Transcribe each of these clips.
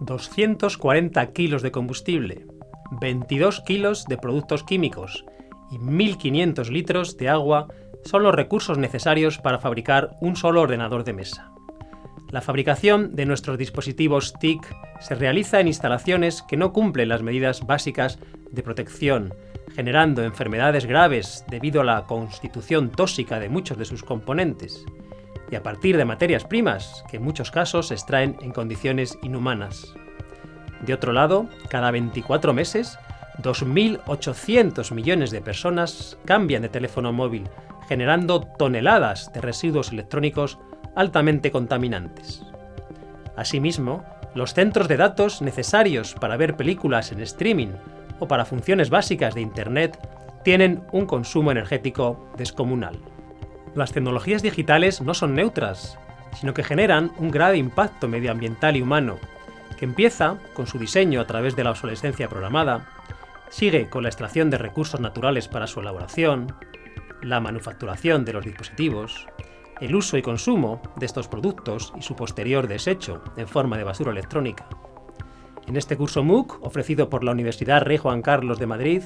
240 kilos de combustible, 22 kilos de productos químicos y 1.500 litros de agua son los recursos necesarios para fabricar un solo ordenador de mesa. La fabricación de nuestros dispositivos TIC se realiza en instalaciones que no cumplen las medidas básicas de protección, generando enfermedades graves debido a la constitución tóxica de muchos de sus componentes, y a partir de materias primas que en muchos casos se extraen en condiciones inhumanas. De otro lado, cada 24 meses, 2.800 millones de personas cambian de teléfono móvil, generando toneladas de residuos electrónicos altamente contaminantes. Asimismo, los centros de datos necesarios para ver películas en streaming o para funciones básicas de Internet tienen un consumo energético descomunal. Las tecnologías digitales no son neutras, sino que generan un grave impacto medioambiental y humano, que empieza con su diseño a través de la obsolescencia programada, sigue con la extracción de recursos naturales para su elaboración, la manufacturación de los dispositivos, el uso y consumo de estos productos y su posterior desecho en forma de basura electrónica. En este curso MOOC, ofrecido por la Universidad Rey Juan Carlos de Madrid,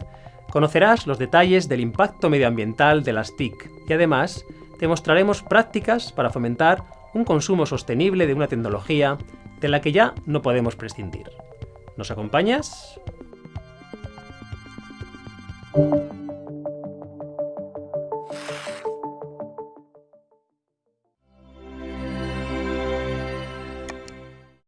conocerás los detalles del impacto medioambiental de las TIC y además te mostraremos prácticas para fomentar un consumo sostenible de una tecnología de la que ya no podemos prescindir. ¿Nos acompañas?